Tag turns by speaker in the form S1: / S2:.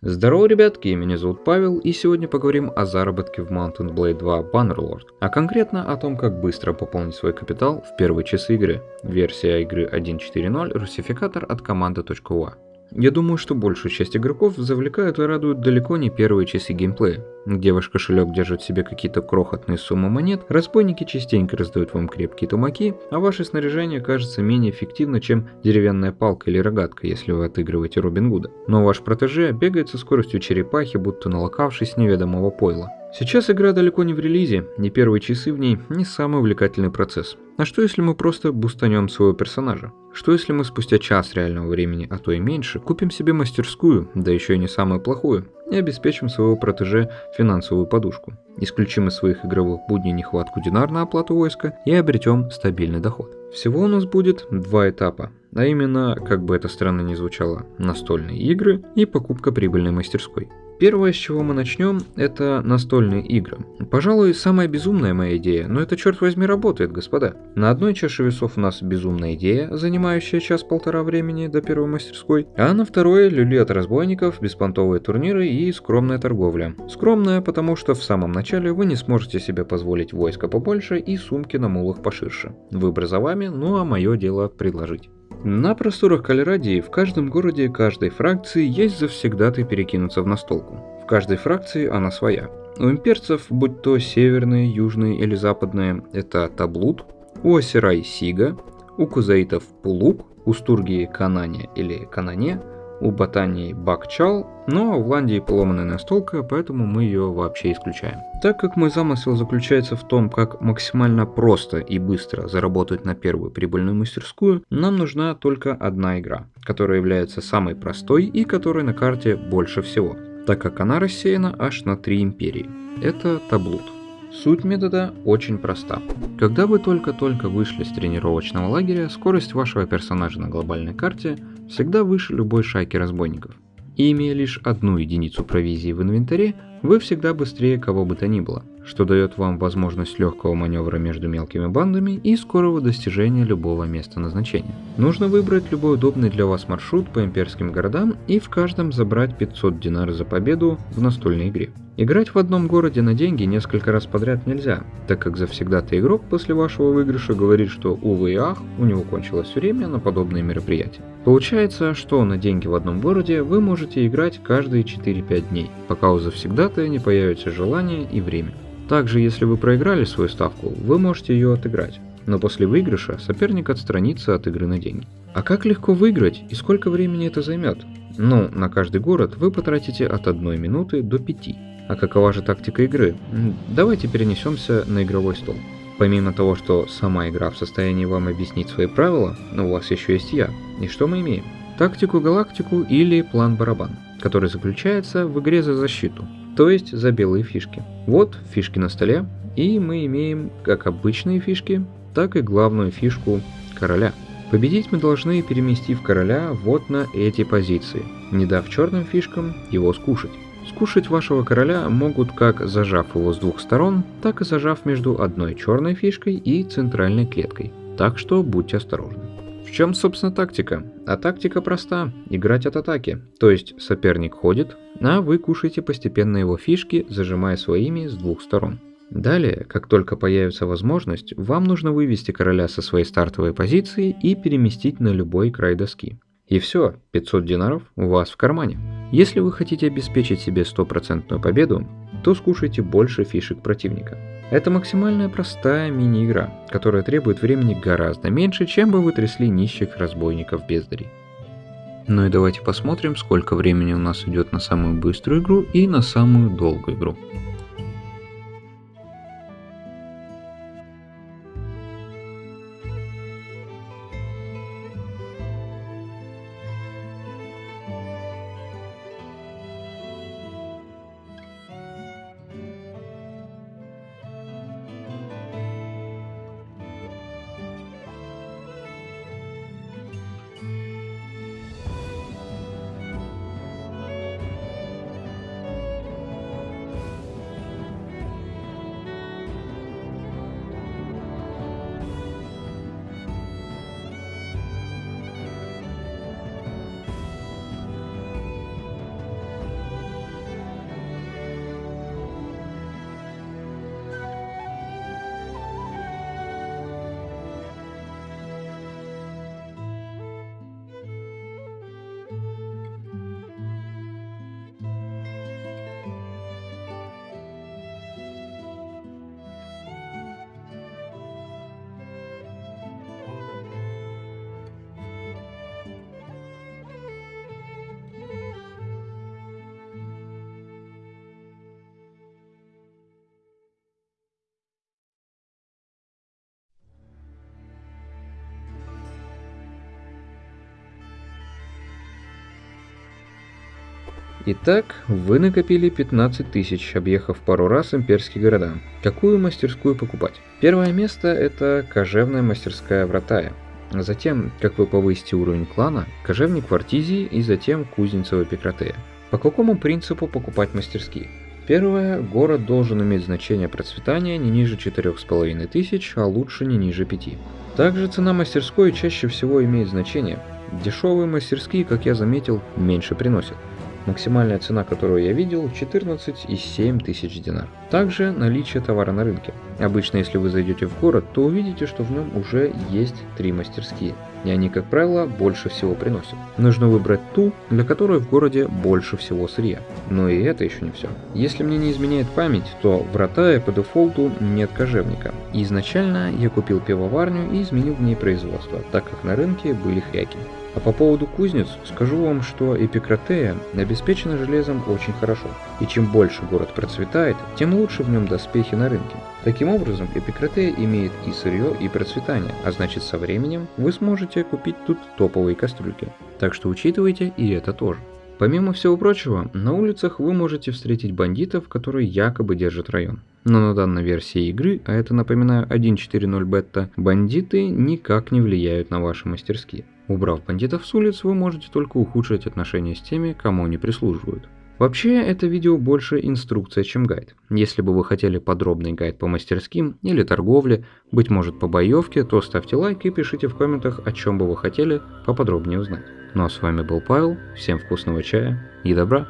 S1: Здорово, ребятки, меня зовут Павел, и сегодня поговорим о заработке в Mountain Blade 2 Bannerlord, а конкретно о том, как быстро пополнить свой капитал в первые часы игры. Версия игры 1.4.0, русификатор от команды.ua. Я думаю, что большую часть игроков завлекают и радуют далеко не первые часы геймплея, где ваш кошелек держит в себе какие-то крохотные суммы монет, разбойники частенько раздают вам крепкие тумаки, а ваше снаряжение кажется менее эффективно, чем деревянная палка или рогатка, если вы отыгрываете Робин Гуда. Но ваш протеже бегает со скоростью черепахи, будто налокавшись неведомого пойла. Сейчас игра далеко не в релизе, не первые часы в ней не самый увлекательный процесс. А что если мы просто бустанем своего персонажа? Что если мы спустя час реального времени, а то и меньше, купим себе мастерскую, да еще и не самую плохую, и обеспечим своего протеже финансовую подушку? Исключим из своих игровых будней нехватку динар на оплату войска и обретем стабильный доход. Всего у нас будет два этапа, а именно, как бы это странно ни звучало, настольные игры и покупка прибыльной мастерской. Первое, с чего мы начнем, это настольные игры. Пожалуй, самая безумная моя идея, но это, черт возьми, работает, господа. На одной чаше весов у нас безумная идея, занимающая час-полтора времени до первой мастерской, а на второй люли от разбойников, беспонтовые турниры и скромная торговля. Скромная, потому что в самом начале вы не сможете себе позволить войска побольше и сумки на мулах поширше. Выбор за вами, ну а мое дело предложить. На просторах Калерадии в каждом городе каждой фракции есть завсегдатый перекинуться в настолку. В каждой фракции она своя. У имперцев, будь то северные, южные или западные, это Таблут, у Асирай Сига, у кузаитов Пулук, у Стургии Канане или Канане – у ботании Бакчал, но у Ландии поломанная настолка, поэтому мы ее вообще исключаем. Так как мой замысел заключается в том, как максимально просто и быстро заработать на первую прибыльную мастерскую, нам нужна только одна игра, которая является самой простой и которой на карте больше всего, так как она рассеяна аж на три империи. Это Таблут. Суть метода очень проста. Когда вы только-только вышли с тренировочного лагеря, скорость вашего персонажа на глобальной карте всегда выше любой шайки разбойников. И имея лишь одну единицу провизии в инвентаре, вы всегда быстрее кого бы то ни было, что дает вам возможность легкого маневра между мелкими бандами и скорого достижения любого места назначения. Нужно выбрать любой удобный для вас маршрут по имперским городам и в каждом забрать 500 динар за победу в настольной игре. Играть в одном городе на деньги несколько раз подряд нельзя, так как завсегда-то игрок после вашего выигрыша говорит, что увы и ах, у него кончилось время на подобные мероприятия. Получается, что на деньги в одном городе вы можете играть каждые 4-5 дней, пока у завсегда-то не появится желание и время. Также, если вы проиграли свою ставку, вы можете ее отыграть, но после выигрыша соперник отстранится от игры на деньги. А как легко выиграть и сколько времени это займет? Ну, на каждый город вы потратите от 1 минуты до 5. А какова же тактика игры? Давайте перенесемся на игровой стол. Помимо того, что сама игра в состоянии вам объяснить свои правила, у вас еще есть я. И что мы имеем? Тактику-галактику или план-барабан, который заключается в игре за защиту, то есть за белые фишки. Вот фишки на столе, и мы имеем как обычные фишки, так и главную фишку короля. Победить мы должны, переместив короля вот на эти позиции, не дав черным фишкам его скушать. Скушать вашего короля могут как зажав его с двух сторон, так и зажав между одной черной фишкой и центральной клеткой. Так что будьте осторожны. В чем, собственно, тактика? А тактика проста – играть от атаки. То есть соперник ходит, а вы кушаете постепенно его фишки, зажимая своими с двух сторон. Далее, как только появится возможность, вам нужно вывести короля со своей стартовой позиции и переместить на любой край доски. И все, 500 динаров у вас в кармане. Если вы хотите обеспечить себе стопроцентную победу, то скушайте больше фишек противника. Это максимально простая мини-игра, которая требует времени гораздо меньше, чем бы вы трясли нищих разбойников-бездарей. Ну и давайте посмотрим, сколько времени у нас идет на самую быструю игру и на самую долгую игру. Итак, вы накопили 15 тысяч, объехав пару раз имперские города. Какую мастерскую покупать? Первое место это кожевная мастерская Вратая. Затем, как вы повысите уровень клана, кожевник в Артизии и затем кузница Пикратея. По какому принципу покупать мастерские? Первое, город должен иметь значение процветания не ниже 4,5 тысяч, а лучше не ниже 5. Также цена мастерской чаще всего имеет значение. Дешевые мастерские, как я заметил, меньше приносят. Максимальная цена, которую я видел, 14,7 тысяч динар. Также наличие товара на рынке. Обычно, если вы зайдете в город, то увидите, что в нем уже есть три мастерские. И они, как правило, больше всего приносят. Нужно выбрать ту, для которой в городе больше всего сырья. Но и это еще не все. Если мне не изменяет память, то в Ротае по дефолту нет кожевника. И изначально я купил пивоварню и изменил в ней производство, так как на рынке были хряки. А по поводу кузнец, скажу вам, что Эпикратея обеспечена железом очень хорошо. И чем больше город процветает, тем лучше в нем доспехи на рынке. Таким образом, Эпикратея имеет и сырье, и процветание, а значит со временем вы сможете купить тут топовые кастрюльки. Так что учитывайте и это тоже. Помимо всего прочего, на улицах вы можете встретить бандитов, которые якобы держат район. Но на данной версии игры, а это напоминаю 1.4.0 бета, бандиты никак не влияют на ваши мастерские. Убрав бандитов с улиц, вы можете только ухудшить отношения с теми, кому они прислуживают. Вообще, это видео больше инструкция, чем гайд. Если бы вы хотели подробный гайд по мастерским или торговле, быть может по боевке, то ставьте лайк и пишите в комментах, о чем бы вы хотели поподробнее узнать. Ну а с вами был Павел, всем вкусного чая и добра!